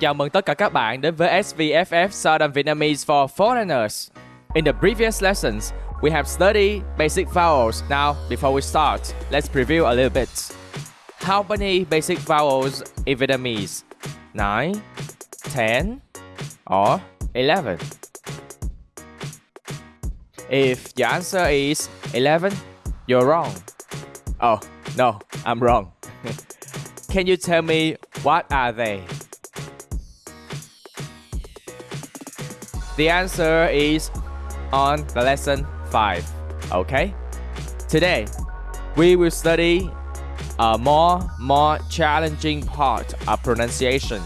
Chào mừng tất cả các bạn đến với SVFF Southern Vietnamese for Foreigners. In the previous lessons, we have studied basic vowels. Now, before we start, let's preview a little bit. How many basic vowels in Vietnamese? 9, 10, or 11? If your answer is 11, you're wrong. Oh, no, I'm wrong. Can you tell me what are they? The answer is on the lesson 5. Okay? Today, we will study a more more challenging part of pronunciation.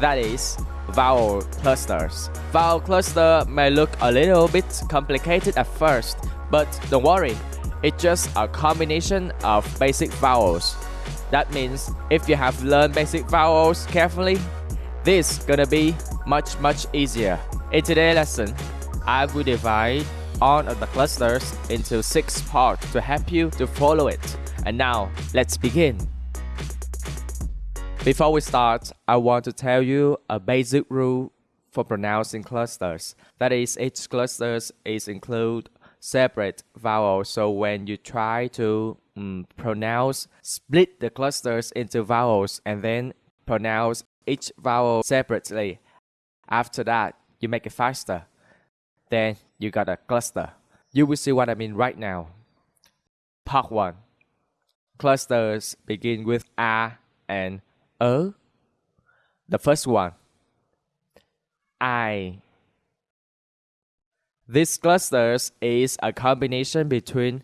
That is vowel clusters. Vowel cluster may look a little bit complicated at first, but don't worry, it's just a combination of basic vowels. That means if you have learned basic vowels carefully, this gonna be much much easier. In today's lesson, I will divide all of the clusters into six parts to help you to follow it. And now, let's begin. Before we start, I want to tell you a basic rule for pronouncing clusters. That is, each cluster is include separate vowels. So when you try to um, pronounce, split the clusters into vowels and then pronounce each vowel separately. After that, you make it faster. Then you got a cluster. You will see what I mean right now. Part 1. Clusters begin with A and ớ. The first one, I. This clusters is a combination between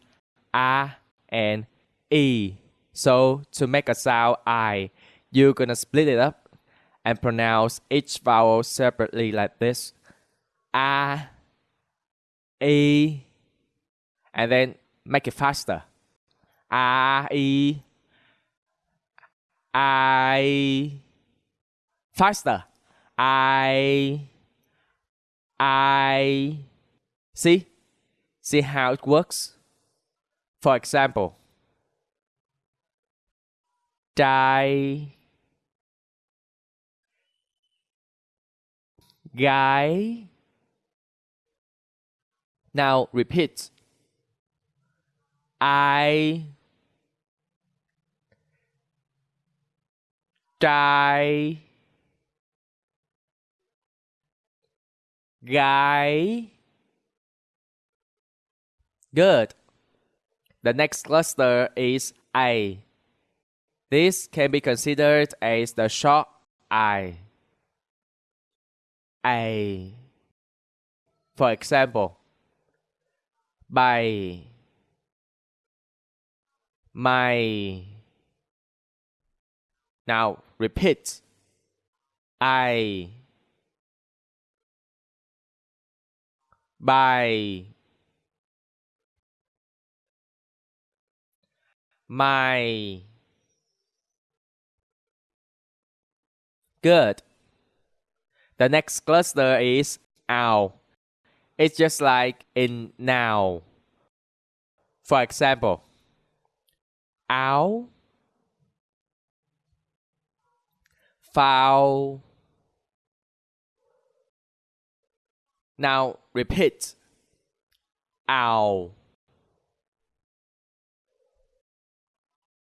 A and E. So to make a sound I, you're gonna split it up and pronounce each vowel separately like this. A, E, and then make it faster. A, E, I faster. I I see see how it works. For example, die guy. Now repeat. I die guy Good. The next cluster is A. This can be considered as the short I. A. For example, by, my. now repeat. I. By. My. Good. The next cluster is ow. It's just like in now. For example, ow foul. Now repeat. Ow.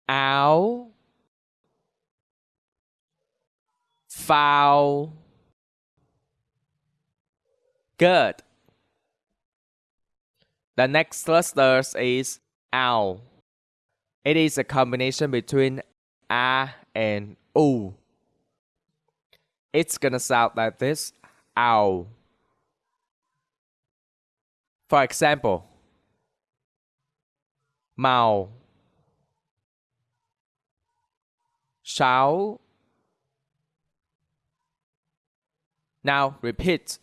Ow. Foul. Good. The next cluster is ow. It is a combination between a and u. It's gonna sound like this. Ow. For example, màu sáu Now repeat.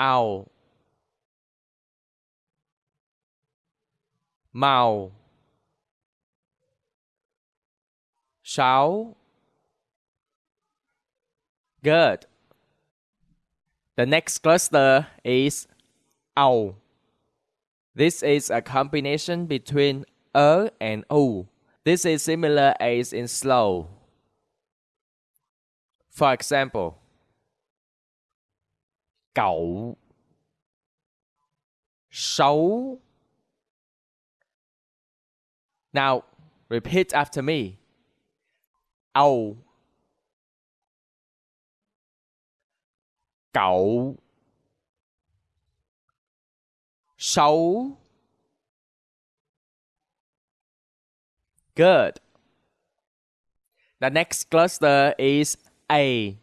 Ow. Màu sáu Good. The next cluster is ow. This is a combination between a and o. This is similar as in slow. For example, 狗手 Now repeat after me. 牛狗手 Good. The next cluster is A.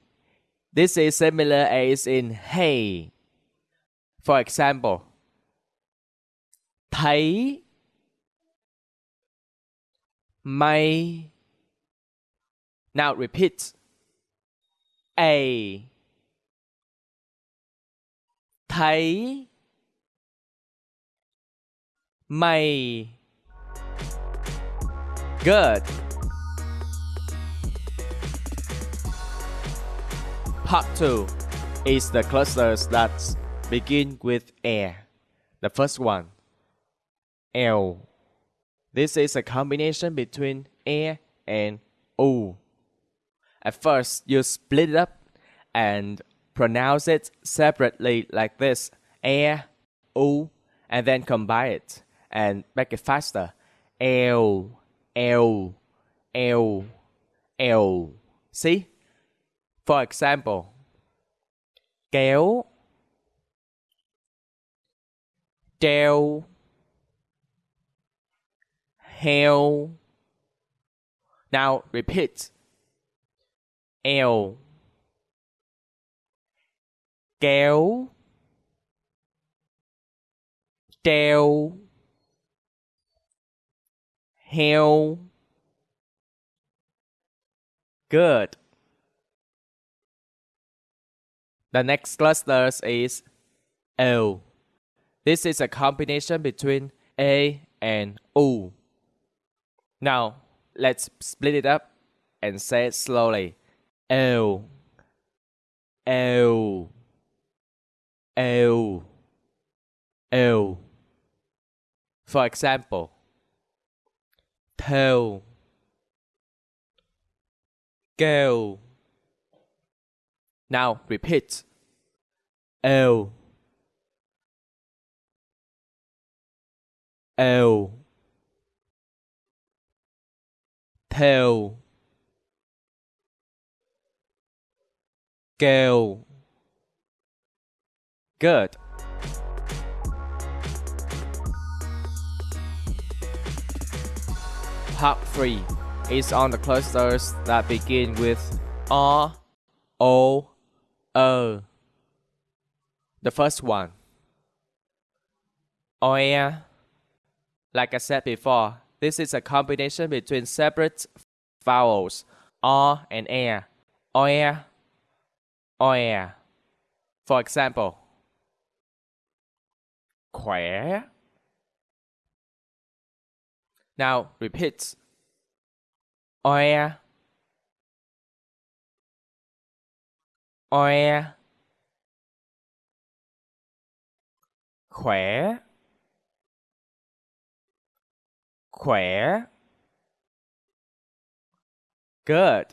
This is similar as in hey. For example, thấy mày. Now repeat. A. Thấy mày. Good. Part 2 is the clusters that begin with air. The first one, L. This is a combination between air and O. At first, you split it up and pronounce it separately like this air, O, and then combine it and make it faster. L, L, L, L. See? For example, kéo, treo, heo. Now repeat. L, kéo, treo, heo. Good. The next cluster is O. This is a combination between A and O. Now, let's split it up and say it slowly. O. O. O. O. For example, toe, go. Now repeat. O. O. Theo. Go. Good. Part 3 is on the clusters that begin with R, O, O. The first one. Oh, Oya. Like I said before, this is a combination between separate vowels R and air. Oh, Oya. Oya. Oh, For example, khỏe. Now repeat. Oya. Oya. Khỏe. Khỏe. Good.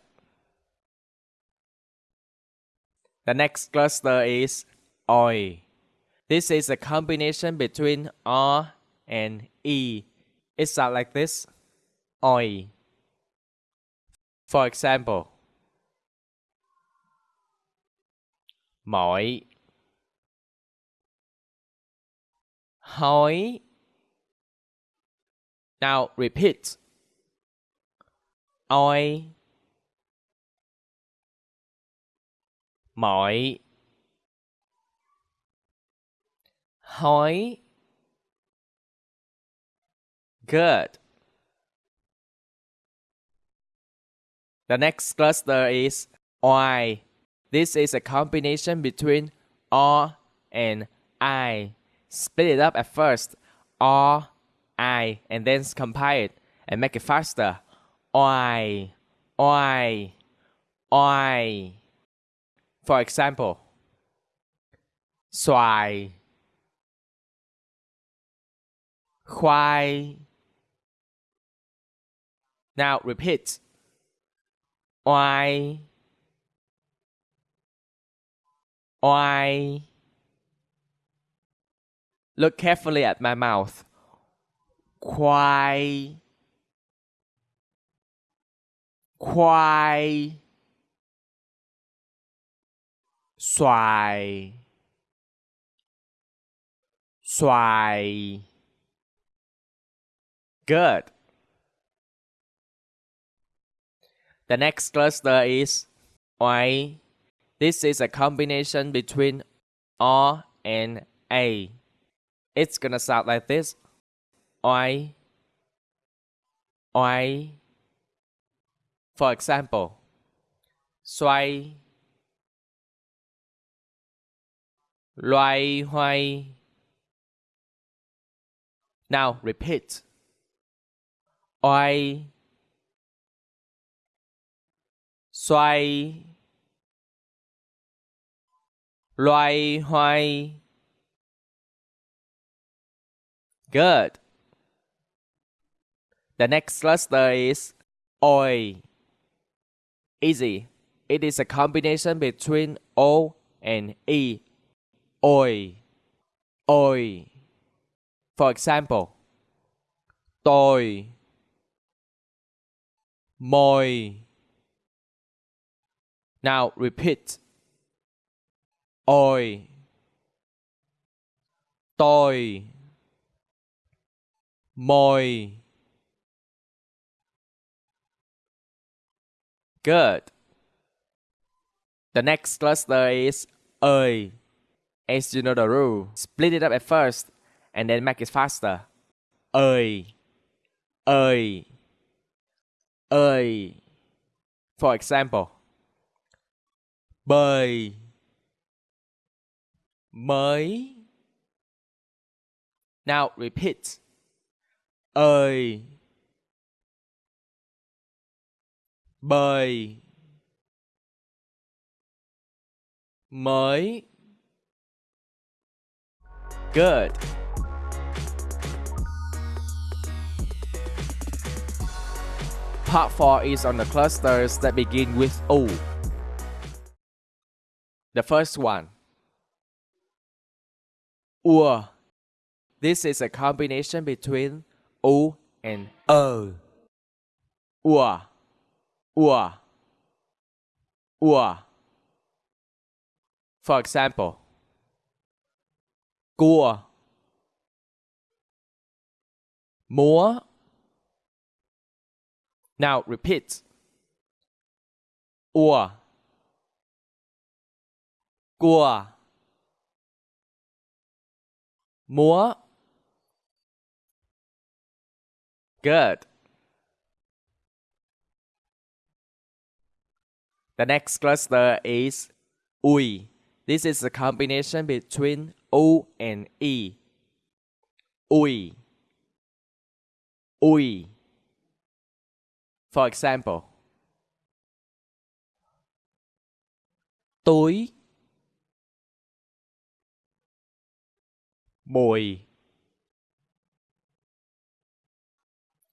The next cluster is oi. This is a combination between R and E. It sounds like this. Oi. For example, mỏi hỏi Now repeat. Oi. Mỏi. Hỏi. Good. The next cluster is Y. This is a combination between R and I. Split it up at first. R, I, and then compile it and make it faster. I, I, I. For example, xoài, khoai. Now repeat. Oai, oai. Look carefully at my mouth. Khoai. Khoai. Xoài. Xoài. Good. The next cluster is oai. This is a combination between O and A. It's gonna sound like this. Oai. Oai. For example, xoay. Loay hoay. Now repeat. Oai. Xoay. Loay hoay. Good. The next cluster is oi. Easy. It is a combination between O and E. Oi. Oi. For example, tôi, môi. Now repeat. Oi. Tôi. Môi. Good. The next cluster is ơi. As you know the rule, split it up at first and then make it faster. Ơi. Ơi. Ơi. For example, bơi. Mới. Now repeat. Ơi. Bơi. Mới. Good. Part 4 is on the clusters that begin with O. The first one. Ua. This is a combination between O and O. Ua. Ua. Ua. For example, cua, múa. Now repeat. Ua. Cua. Múa. Good. The next cluster is ui. This is a combination between O and E. Ui. Ui. For example, túi, mùi.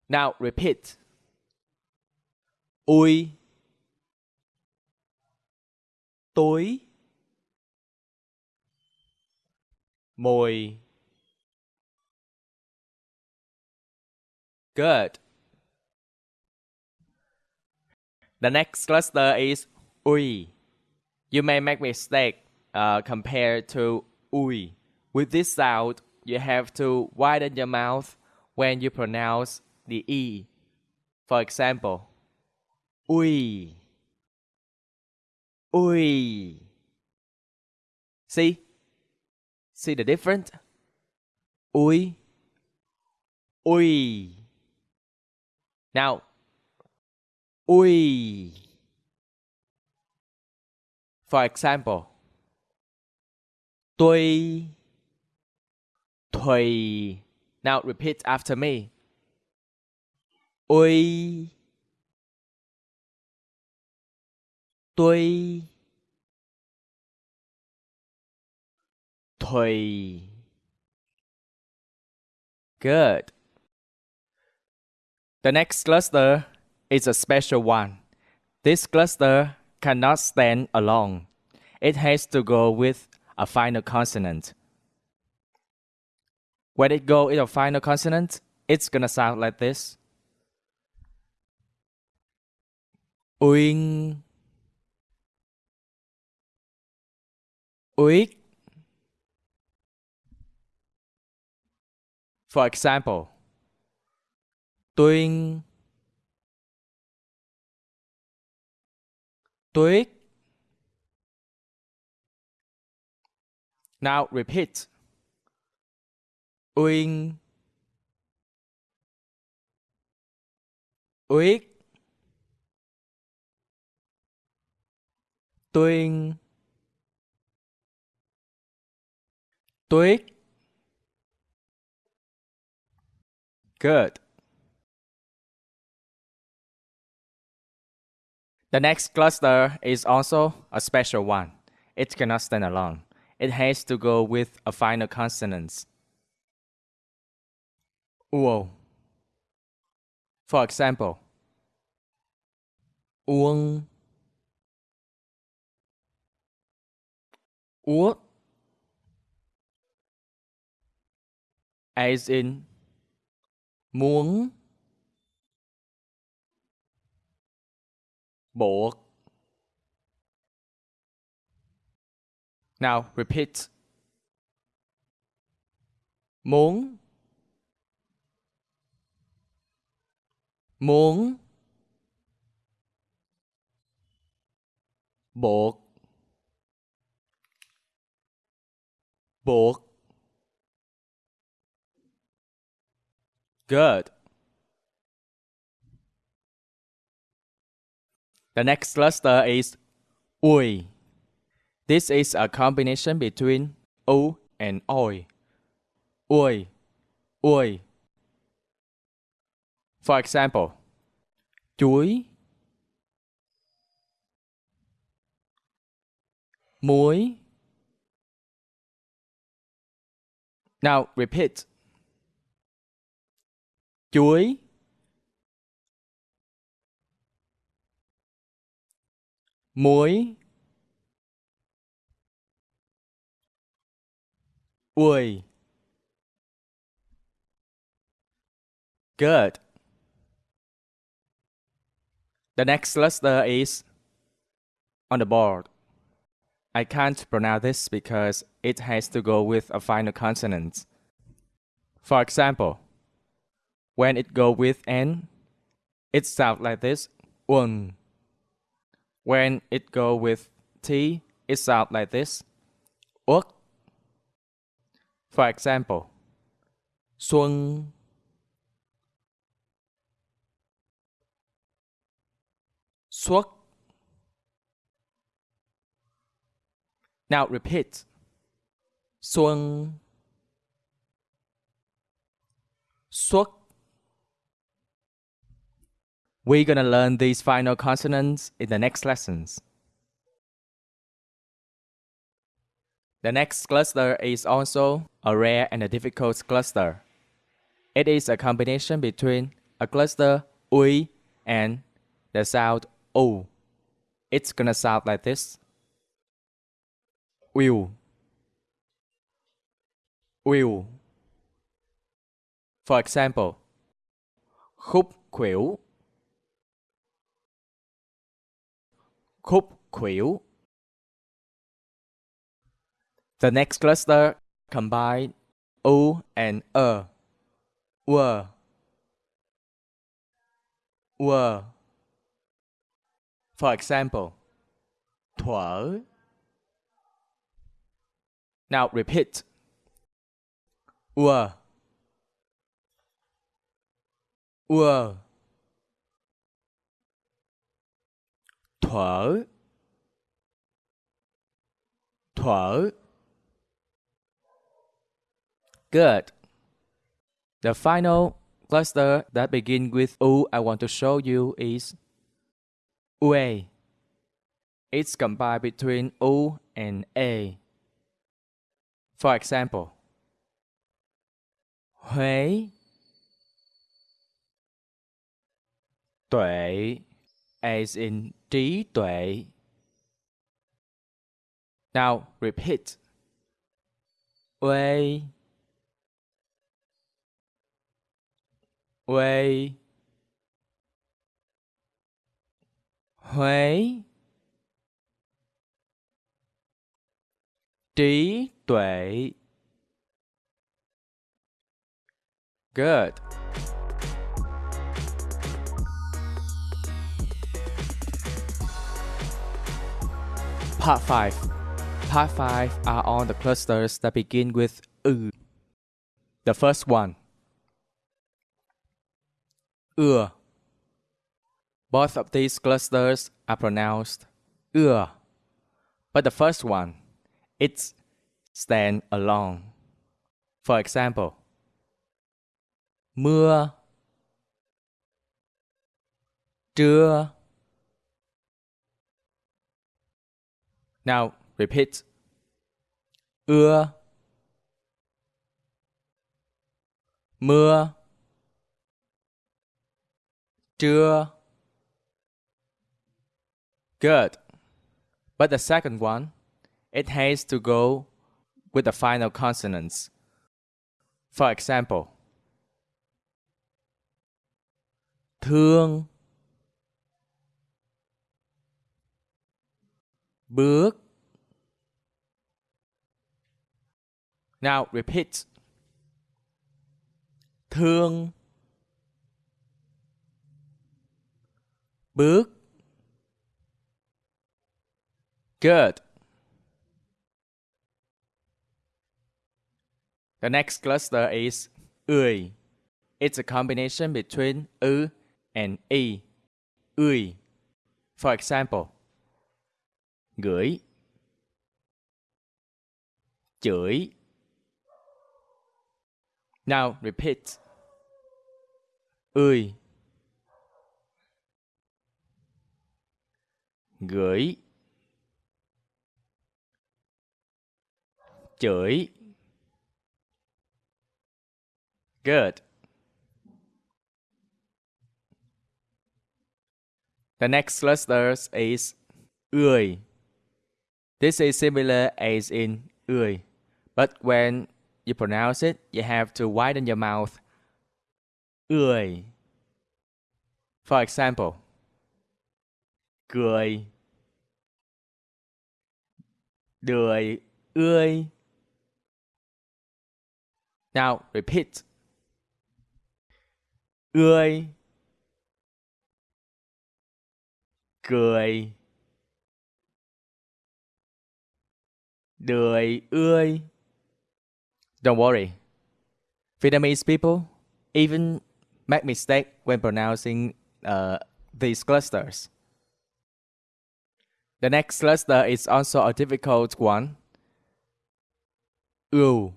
Now repeat. Ui. Túi. Mồi. Good. The next cluster is ui. You may make mistake uh, compared to ui. With this sound, you have to widen your mouth when you pronounce the e. For example, ui. Ui. See? See the difference? Ui. Ui. Now, ui. For example, tuy, thùy. Now repeat after me. Ui. Tuy. Thùy. Good. The next cluster is a special one. This cluster cannot stand alone. it has to go with a final consonant. When it go with a final consonant, it's gonna sound like this. Uyên Uyết For example, tuyên tuyết Now repeat. Uyên Uyết Tuyên Tuyết Good. The next cluster is also a special one. It cannot stand alone. It has to go with a final consonant. Uống, For example, uông, úa, as in. Muốn buộc. Now repeat. Muốn muốn buộc buộc Good. The next cluster is ui. This is a combination between u and oi. Ui, ui. For example, chuối, muối. Now repeat chuối muối ui Good. The next cluster uh, is on the board. I can't pronounce this because it has to go with a final consonant. For example, when it go with n, it sounds like this, un. When it go with t, it sounds like this, uk. For example, xuân, xuất. Now repeat. Xuân, xuất. We're gonna learn these final consonants in the next lessons. The next cluster is also a rare and a difficult cluster. It is a combination between a cluster ui and the sound o. It's gonna sound like this. Will. Will. For example, khúc khuỷu khúc khuỷu. The next cluster combine o and er. Were. Were. For example, thuở. Now repeat. Were. Were. thuở thuở good the final cluster that begins with u I want to show you is ue it's combined between u and a for example Huế tuệ as in trí tuệ Now repeat. Way. Way. Huế. Trí tuệ. Good. Part 5. Part 5 are all the clusters that begin with U. The first one. Ur. Both of these clusters are pronounced Ur. But the first one, it's stand alone. For example, mưa trưa Now repeat. Ưa mưa trưa Good. But the second one, it has to go with the final consonants. For example, thương bước Now repeat. Thương bước Good. The next cluster is ươi. It's a combination between ư and y. Ươi. For example, gửi chửi Now repeat. Ươi gửi chửi Good. The next cluster is ươi. This is similar as in ươi, but when you pronounce it, you have to widen your mouth. ươi. For example, cười, đời ươi. Now repeat. Ươi. Cười. Đời ươi. Don't worry. Vietnamese people even make mistake when pronouncing uh, these clusters. The next cluster is also a difficult one. Ưu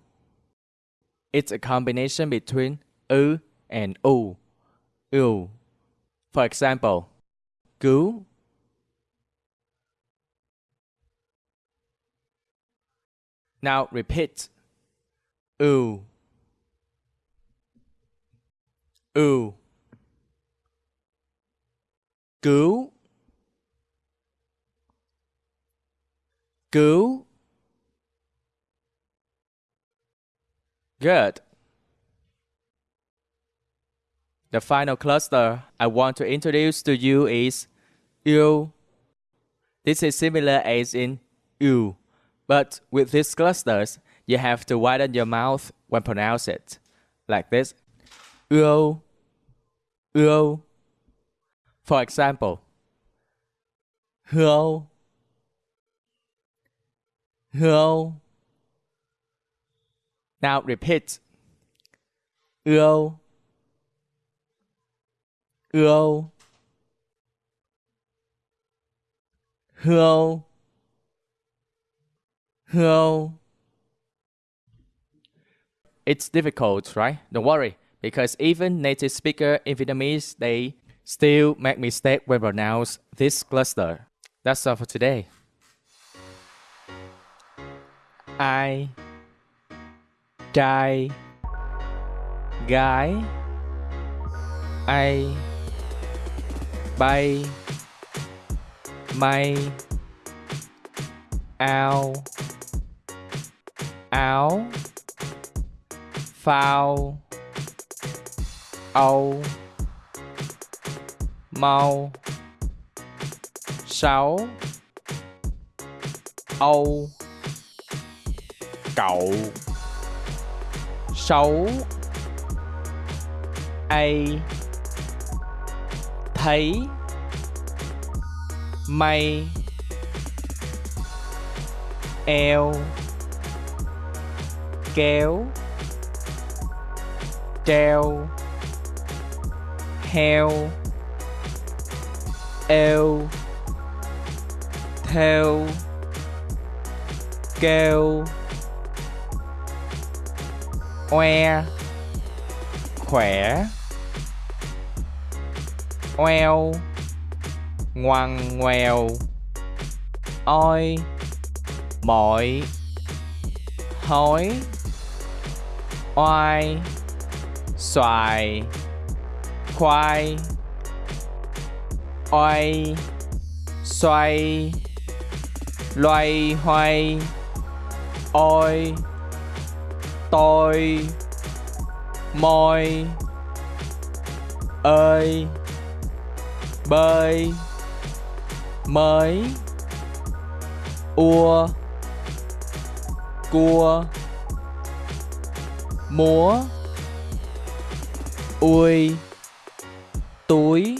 It's a combination between U and U. U. For example, cứu Now repeat. U. U. Cứu. Cứu. Good. The final cluster I want to introduce to you is U. This is similar as in U. But with these clusters, you have to widen your mouth when pronounce it. Like this. Ưu. Ưu. For example. Hưu. Hưu. Now repeat. Ưu. Ưu. Hưu. Hello. It's difficult, right? Don't worry, because even native speaker in Vietnamese, they still make mistake when pronounce this cluster. That's all for today. I, trai, gái, ai, bay, may, ao áo phao âu mau sáu âu. Cậu xấu ai thấy. Mây eo. Kéo. Treo. Heo. Eo. Theo. Kêu oe khỏe. Oeo ngoằn ngoèo. Oi mọi hói oai. Xoài. Khoai. Oai. Xoay. Loay hoay. Oi tôi. Môi ơi. Bơi. Mới. Ua. Cua. Múa. Ui. Túi.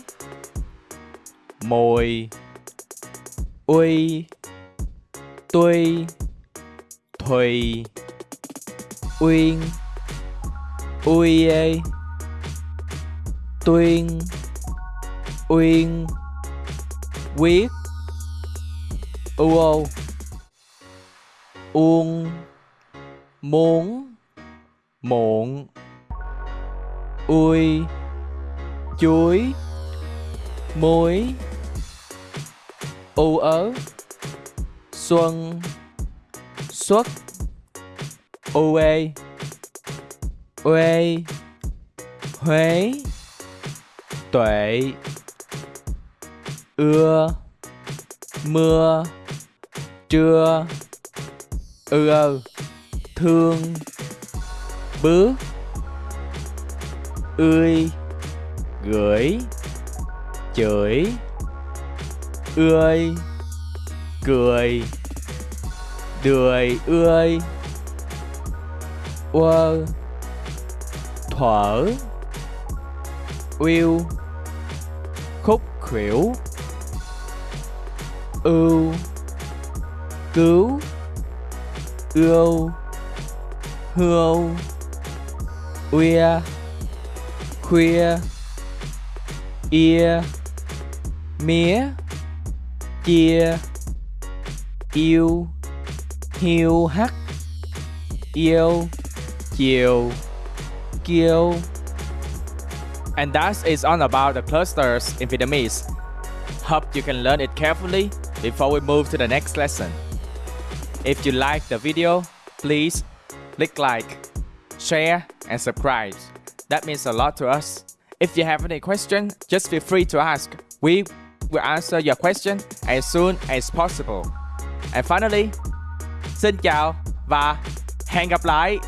Mồi. Uy tuy. Thùy uyên. Uy ê. Tuyên. Uyên. Quyết. U ô uông. Muốn. Muộn. Ui chuối. Muối. U ớ. Xuân. Xuất u ê huế. Tuệ. Ưa. Mưa. Trưa. Ư ơ thương. Bước ươi. Gửi. Chửi. Ươi. Cười. Đười ươi quơ thuở yêu khúc khuỷu ưu cứu ưu hưu uya khuya ia mía chia yêu hiu hắt yêu chiều kiêu and that is all about the clusters in Vietnamese. Hope you can learn it carefully before we move to the next lesson. If you like the video, please click like, share and subscribe. That means a lot to us. If you have any question, just feel free to ask. We will answer your question as soon as possible. And finally, xin chào và hẹn gặp lại!